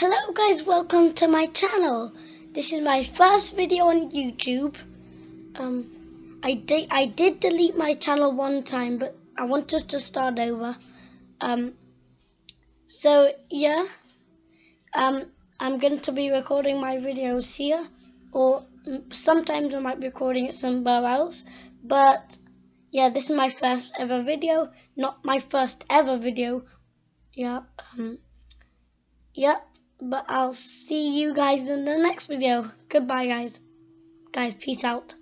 Hello guys, welcome to my channel. This is my first video on YouTube. Um, I did I did delete my channel one time, but I wanted to start over. Um, so yeah, um, I'm going to be recording my videos here, or sometimes I might be recording it somewhere else. But yeah, this is my first ever video, not my first ever video. Yeah. Um, Yep, but I'll see you guys in the next video. Goodbye, guys. Guys, peace out.